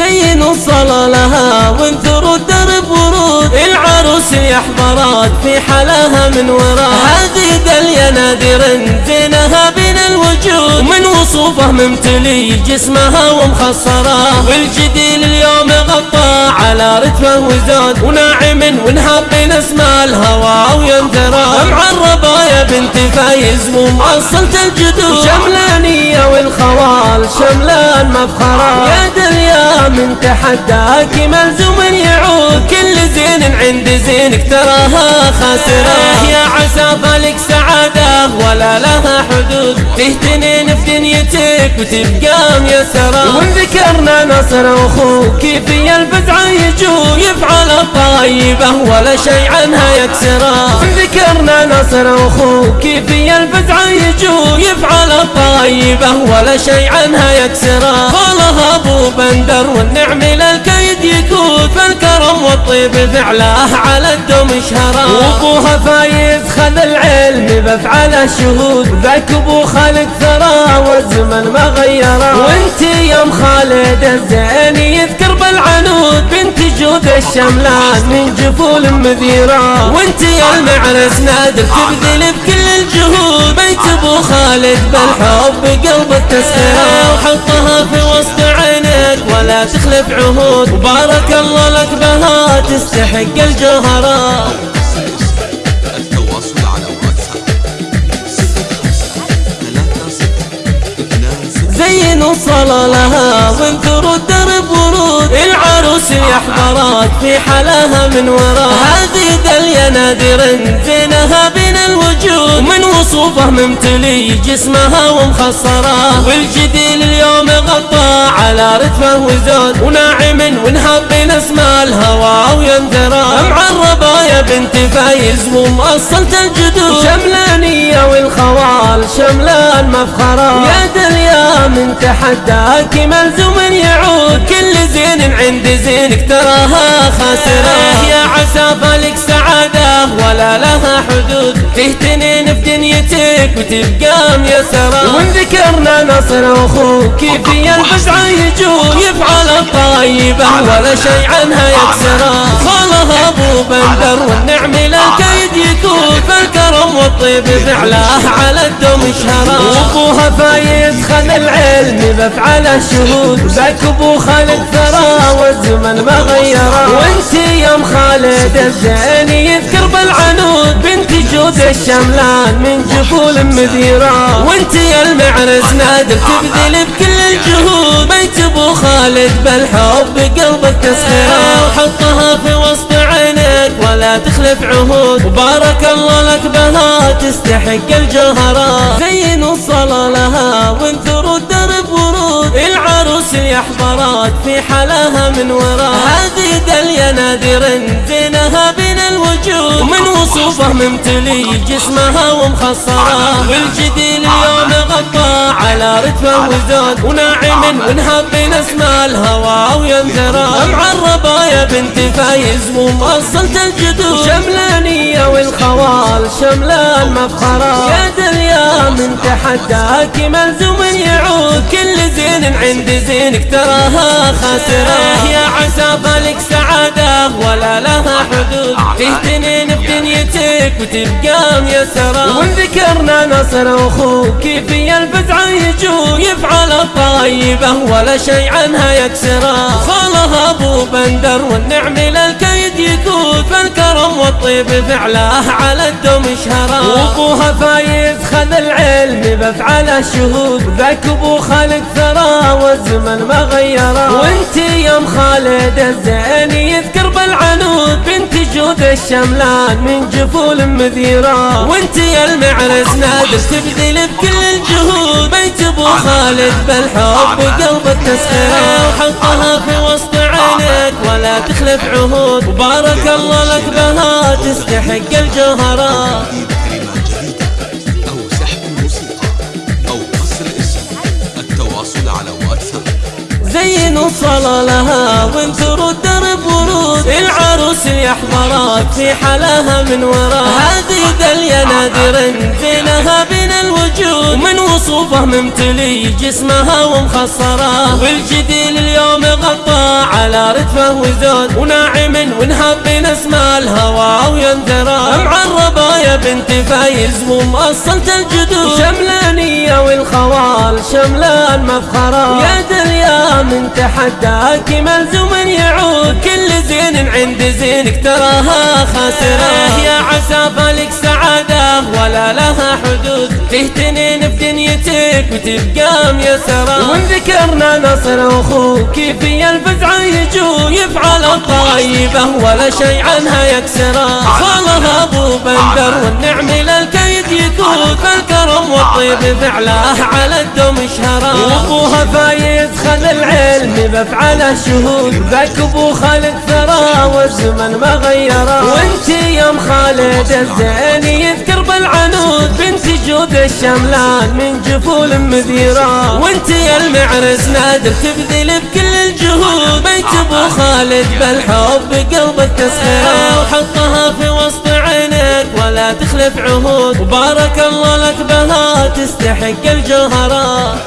زينوا الصلاة لها وانثروا الدرب ورود العروس يحضرات في حلاها من وراء هذه دليا نادر زينها بين الوجود. ومن وصوفه ممتلي جسمها ومخصرة. والجديل اليوم غطى على رتبه وزاد. وناعم ونهاب بين اسماء الهوى وينثرى معربة يا بنت فايز ومؤصلة الجدود. شملانية والخوال شملان مفخرة يا دليا من تحداك ملزوم يعود. كل زين عند زينك تراها خاسرة. يا عسى فالك سعادة ولا لها حدود. تهتنين في دنيتك وتبقى ميسرة. وان ذكرنا نصر أخوك في الفزعة يجو يفعل الطيبة ولا شيء عنها يكسرة. وان ذكرنا نصر أخوك في الفزعة يجو يفعل الطيبة ولا شيء عنها يكسرة. قالها أبو بندر والنعم للكيد يكون فالكرم والطيب فعله على الدم شهرة. وأبوها فايز خذ العلم بفعل الشهود. ذاك أبو خالد ثرى والزمن ما غيره. وانت يا أم خالد الزين يذكر بالعنود بنت جود الشملان من جفول مذيرة وانت يا المعرس نادر تبذل بكل الجهود. بيت أبو خالد بالحب قلب التسخير وحطها في وسط عينك ولا تخلف عهود. وبارك الله لك بها تستحق واتساب زينوا الصلاة لها وانثروا الدرب ورود. العروس يحضرات في حلاها من وراء. هذه دليا نادر زينها بين الوجود. ومن وصوفه ممتلي جسمها ومخصرة. والجديل اليوم غطى على رتبه وزاد وناعم ونهاب بين اسماء الهوى وينثرى معربة يا بنت فايز ومؤصلة الجدود. شملانية والخوال شملان مفخرة. يا دليا من تحداك ملزوم يعود. كل زين عند زينك تراها خاسرة. يا عسى فالك سعادة ولا لها حدود. تهتنين في دنيتك وتبقى ميسرة. وان ذكرنا نصر أخوك في الفزعة يجود يفعل الطيبة ولا شيء عنها يكسرة. خالها أبو بندر والنعم للكيد يكون والطيب فعله على الدم شهرة. وابوها فايز خذ العلم بفعل الشهود. ذاك أبو خالد ثرى والزمن ما غيره. وأنت يا ام خالد الزين يذكر بالعنود. بنت جود الشملان من جفول مذيرة وأنت يا المعرس نادر تبذل بكل الجهود. بيت أبو خالد بالحب قلبك تسخير وحطها في وسط ولا تخلف عهود. وبارك الله لك بها تستحق الجوهرات زينوا الصلاة لها وانثروا الدرب ورود. العروس يحضرات في حلاها من وراء هذه دليا نادر زينها بين الوجود. ومن وصوفه ممتلي جسمها ومخصرة. والجديل اليوم غطى على رتبه وزاد وناعم ونهاب بين اسماء الهوى وينثرى معربة يا بنت فايز ومؤصلة الجدود. شملانية والخوال شملان مفخرة. يا دليا من تحداك ملزوم يعود. كل زين عند زينك تراها خاسرة. عسى فالك سعادة ولا لها حدود. تهتنين في دنيتك وتبقى ميسرة وان ذكرنا نصر أخوك في الفزعة يجو يفعل الطيبة ولا شيء عنها يكسرة خالها أبو بندر والنعم يكون فالكرم والطيب فعله على الدم شهرة. وابوها فايز خذ العلم بفعل الشهود. ذاك أبو خالد ثرى والزمن ما غيره. وانت يا خالد الزين يذكر بالعنود بنت جود الشملان من جفول مذيرة. وانت يا المعرس نادر تبذل بكل الجهود. بيت أبو خالد بالحب قلب التسخير وحطها في وسط عينك ولا تخلف عهود. وبارك الله لك بها تستحق الجوهرات كلمات جديدة أو سحب الموسيقى أو قصر الاسم. التواصل على واتساب. زين وصل لها وانثروا الدرب ورود العروس يحضرات في حلاها من وراء. هذه دليا نادر زينها بين الوجود. ومن وصوفه ممتلي جسمها ومخصرة. والجديل اليوم غطى على رتفه وزود. وناعم ونهب أسماء الهوى وينذرى معربة يا بنت فايز ومؤصلة الجدود. شملانية والخوال شملان مفخرة. يا دليا من تحداك ملزوم يعود. كل زين عند زينك تراها خاسرة. يا عسى فالك سعادة ولا لها حدود. تهتنين في دنيتك وتبقى ميسرة وان ذكرنا نصر أخوك في الفزع يجو يفعل الطيبة ولا شيء عنها يكسرا خالها أبو بندر والنعم للكيد يكون فالكرم والطيب فعله على الدم شهرا وابوها فايز خذ العلم بفعله شهود ذاك أبو خالد ثرى والزمن ما غيره. وانت يا ام خالد الزين يذكر بالعنود. بنت جود الشملان من جفول مديرة وانت يا المعرس نادر تبذل بكل الجهود. بيت أبو خالد بالحب قلبك تسخيره وحطها في ولا تخلف عهود. وبارك الله لك بها تستحق الجوهرات